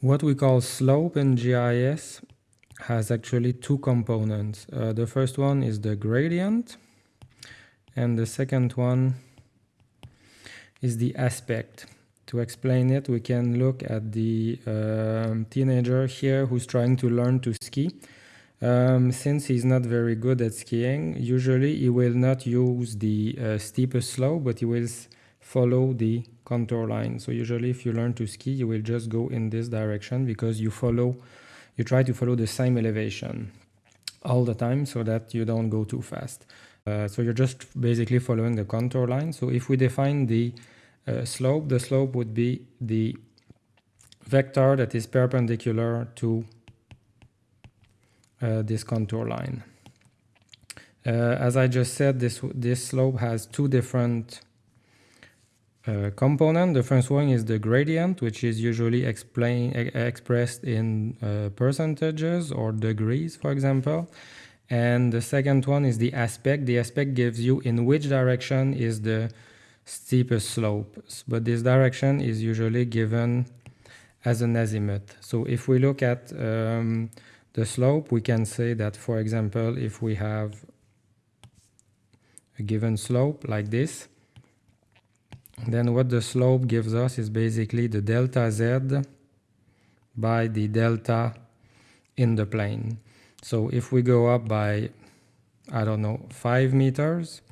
What we call slope in GIS has actually two components. Uh, the first one is the gradient and the second one is the aspect. To explain it, we can look at the uh, teenager here who's trying to learn to ski. Um, since he's not very good at skiing, usually he will not use the uh, steepest slope, but he will follow the contour line. So usually if you learn to ski, you will just go in this direction because you follow, you try to follow the same elevation all the time so that you don't go too fast. Uh, so you're just basically following the contour line. So if we define the uh, slope, the slope would be the vector that is perpendicular to uh, this contour line. Uh, as I just said, this, this slope has two different uh, components. The first one is the gradient, which is usually explain, expressed in uh, percentages or degrees, for example. And the second one is the aspect. The aspect gives you in which direction is the steepest slope. But this direction is usually given as an azimuth. So if we look at um, the slope, we can say that, for example, if we have a given slope like this, then what the slope gives us is basically the delta z by the delta in the plane. So if we go up by, I don't know, 5 meters,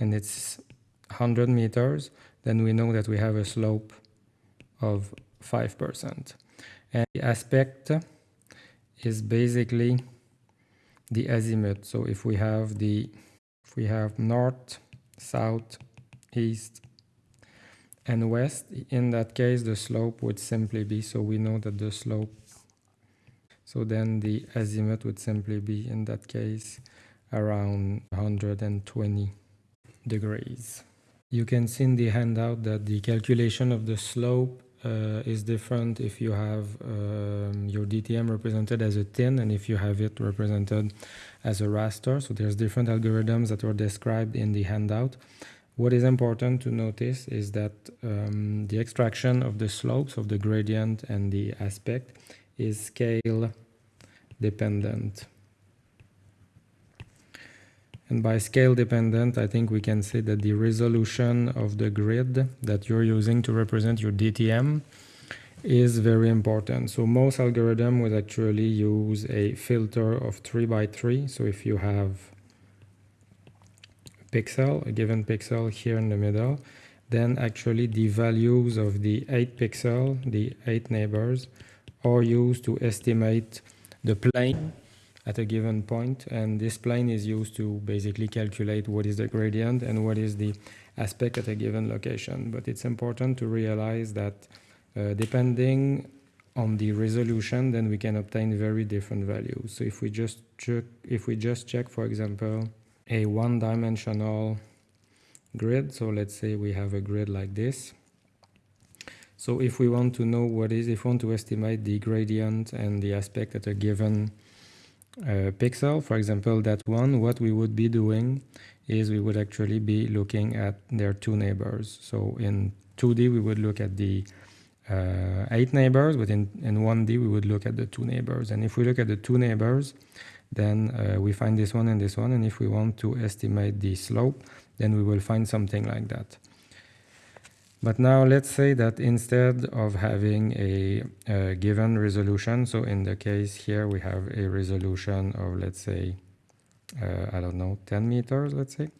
and it's 100 meters, then we know that we have a slope of 5%. And the aspect is basically the azimuth. So if we have the if we have north, south, east, and west, in that case the slope would simply be so we know that the slope so then the azimuth would simply be in that case around 120 degrees. You can see in the handout that the calculation of the slope uh, is different if you have um, your DTM represented as a TIN and if you have it represented as a raster. So there's different algorithms that were described in the handout. What is important to notice is that um, the extraction of the slopes of the gradient and the aspect is scale dependent. And by scale dependent, I think we can say that the resolution of the grid that you're using to represent your DTM is very important. So most algorithm would actually use a filter of 3 by 3. So if you have pixel, a given pixel here in the middle, then actually the values of the 8 pixel, the 8 neighbors, are used to estimate the plane at a given point. And this plane is used to basically calculate what is the gradient and what is the aspect at a given location. But it's important to realize that uh, depending on the resolution then we can obtain very different values. So if we just check if we just check for example a one-dimensional grid so let's say we have a grid like this so if we want to know what is if we want to estimate the gradient and the aspect at a given uh, pixel, for example, that one, what we would be doing is we would actually be looking at their two neighbors. So in 2D, we would look at the uh, eight neighbors, but in, in 1D, we would look at the two neighbors. And if we look at the two neighbors, then uh, we find this one and this one. And if we want to estimate the slope, then we will find something like that. But now let's say that instead of having a, a, given resolution, so in the case here we have a resolution of let's say, uh, I don't know, 10 meters, let's say.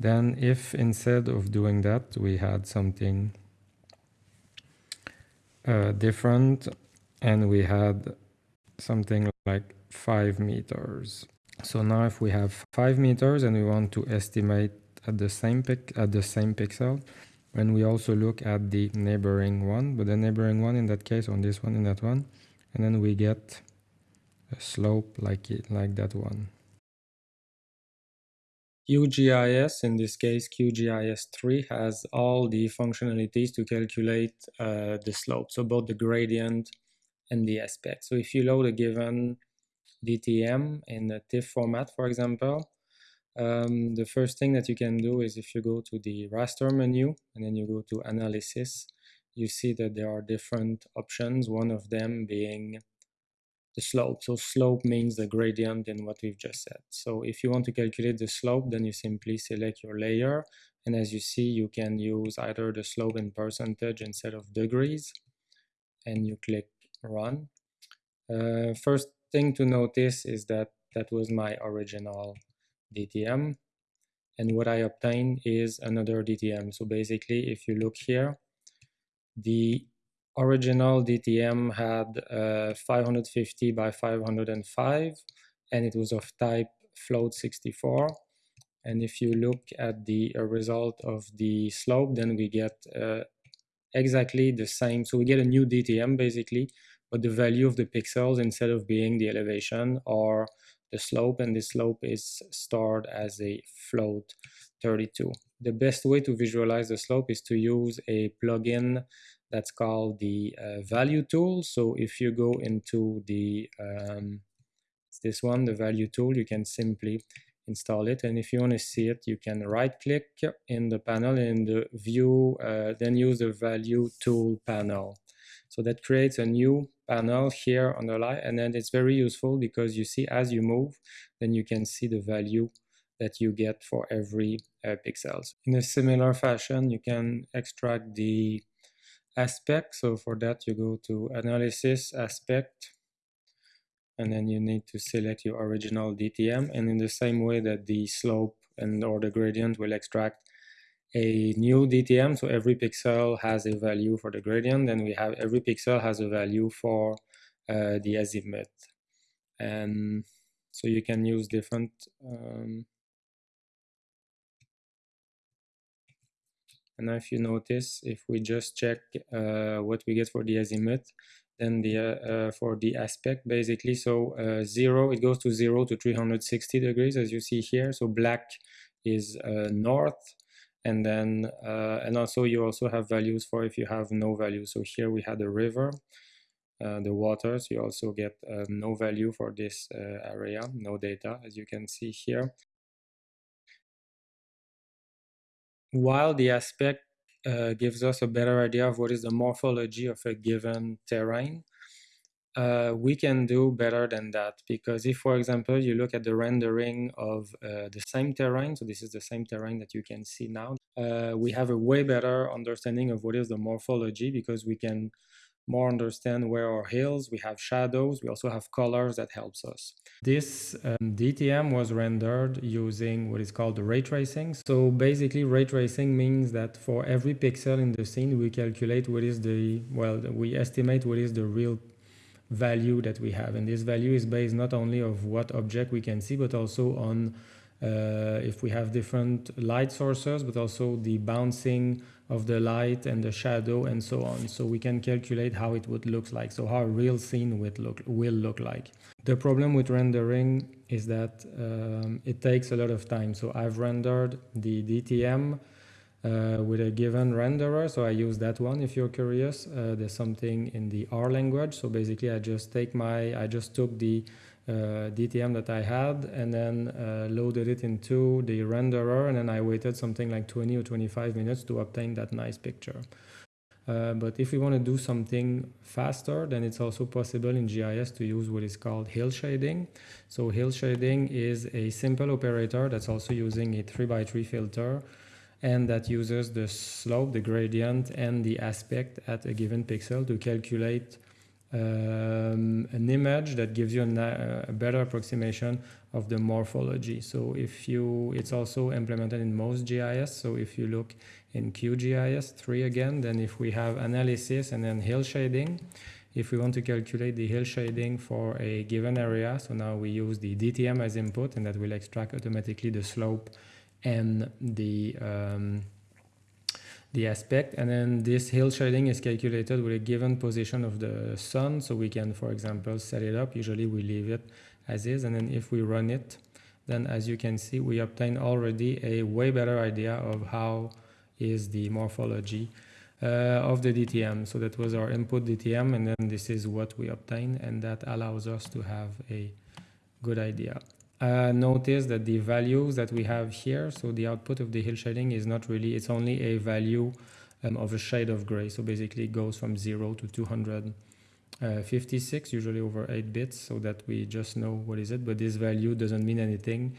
Then if instead of doing that, we had something uh, different and we had something like 5 meters. So now if we have 5 meters and we want to estimate at the same pic at the same pixel, and we also look at the neighboring one but the neighboring one in that case on this one in that one and then we get a slope like it like that one QGIS, in this case QGIS3, has all the functionalities to calculate uh, the slope, so both the gradient and the aspect. So if you load a given DTM in a TIFF format, for example, Um, the first thing that you can do is if you go to the raster menu and then you go to analysis, you see that there are different options, one of them being the slope. So slope means the gradient in what we've just said. So if you want to calculate the slope, then you simply select your layer. And as you see, you can use either the slope in percentage instead of degrees. And you click run. Uh, first thing to notice is that that was my original DTM. And what I obtained is another DTM. So basically, if you look here, the original DTM had uh, 550 by 505 and it was of type float 64 and if you look at the uh, result of the slope then we get uh, exactly the same so we get a new DTM basically but the value of the pixels instead of being the elevation or the slope and the slope is stored as a float 32 the best way to visualize the slope is to use a plugin that's called the uh, value tool. So if you go into the, um, this one, the value tool, you can simply install it. And if you want to see it, you can right click in the panel in the view, uh, then use the value tool panel. So that creates a new panel here on the line. And then it's very useful because you see as you move, then you can see the value that you get for every uh, pixels. In a similar fashion, you can extract the aspect. So for that, you go to analysis aspect, and then you need to select your original DTM. And in the same way that the slope and or the gradient will extract a new DTM, so every pixel has a value for the gradient, then we have every pixel has a value for uh, the azimuth. And so you can use different um, And if you notice, if we just check uh, what we get for the azimuth, then the uh, uh, for the aspect basically, so uh, zero, it goes to zero to 360 degrees as you see here. So black is uh, north and then uh, and also you also have values for if you have no value. So here we had a river, the waters, you also get no value for this area, no data as you can see here. while the aspect uh, gives us a better idea of what is the morphology of a given terrain, uh, we can do better than that because if, for example, you look at the rendering of uh, the same terrain, so this is the same terrain that you can see now, uh, we have a way better understanding of what is the morphology because we can more understand where are hills, we have shadows, we also have colors that helps us. This um, DTM was rendered using what is called ray tracing. So basically ray tracing means that for every pixel in the scene, we calculate what is the, well, we estimate what is the real value that we have. And this value is based not only of what object we can see, but also on uh, if we have different light sources, but also the bouncing of the light and the shadow and so on. So we can calculate how it would look like, so how a real scene would look, will look like. The problem with rendering is that um, it takes a lot of time. So I've rendered the DTM uh, with a given renderer. So I use that one if you're curious. Uh, there's something in the R language. So basically I just take my, I just took the uh, DTM that I had and then uh, loaded it into the renderer and then I waited something like 20 or 25 minutes to obtain that nice picture. Uh, but if we want to do something faster, then it's also possible in GIS to use what is called hill shading. So hill shading is a simple operator that's also using a 3x3 filter and that uses the slope, the gradient, and the aspect at a given pixel to calculate um, an image that gives you a, a, better approximation of the morphology. So if you, it's also implemented in most GIS. So if you look in QGIS 3 again, then if we have analysis and then hill shading, if we want to calculate the hill shading for a given area, so now we use the DTM as input and that will extract automatically the slope and the um, the aspect. And then this hill shading is calculated with a given position of the sun. So we can for example set it up. Usually we leave it as is. And then if we run it then as you can see we obtain already a way better idea of how is the morphology uh, of the DTM so that was our input DTM and then this is what we obtain. And that allows us to have a good idea uh, notice that the values that we have here, so the output of the hill shading is not really, it's only a value um, of a shade of gray. So basically it goes from 0 to 256, usually over 8 bits, so that we just know what is it, but this value doesn't mean anything.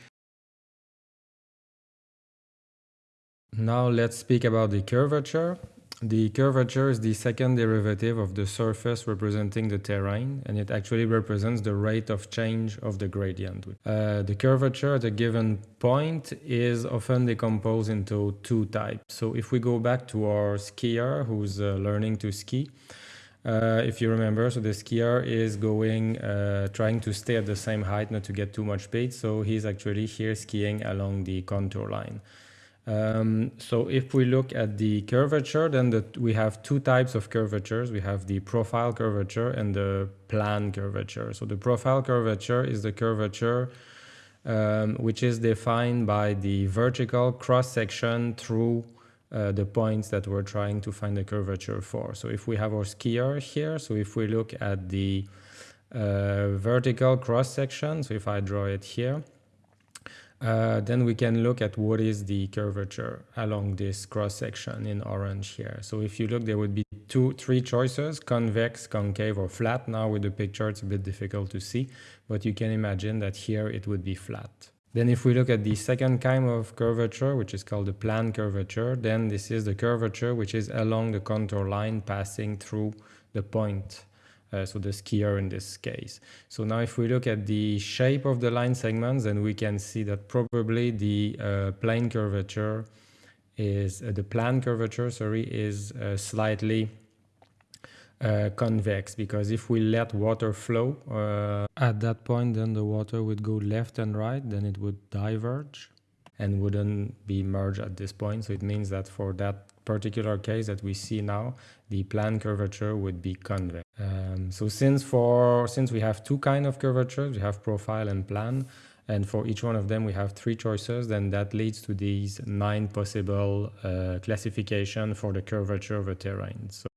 Now let's speak about the curvature. The curvature is the second derivative of the surface representing the terrain, and it actually represents the rate of change of the gradient. Uh, the curvature at a given point is often decomposed into two types. So if we go back to our skier who's uh, learning to ski, uh, if you remember, so the skier is going, uh, trying to stay at the same height, not to get too much speed. So he's actually here skiing along the contour line. Um, so if we look at the curvature, then the, we have two types of curvatures. We have the profile curvature and the plan curvature. So the profile curvature is the curvature um, which is defined by the vertical cross-section through uh, the points that we're trying to find the curvature for. So if we have our skier here, so if we look at the uh, vertical cross-section, so if I draw it here, uh, then we can look at what is the curvature along this cross section in orange here. So if you look, there would be two, three choices, convex, concave, or flat. Now with the picture, it's a bit difficult to see, but you can imagine that here it would be flat. Then if we look at the second kind of curvature, which is called the plan curvature, then this is the curvature which is along the contour line passing through the point uh, so the skier in this case. So now if we look at the shape of the line segments, then we can see that probably the uh, plane curvature is, uh, the plan curvature, sorry, is uh, slightly uh, convex because if we let water flow uh, at that point, then the water would go left and right, then it would diverge and wouldn't be merged at this point. So it means that for that particular case that we see now, the plan curvature would be convex. Um, so since for since we have two kind of curvatures, we have profile and plan, and for each one of them we have three choices, then that leads to these nine possible uh, classification for the curvature of a terrain. So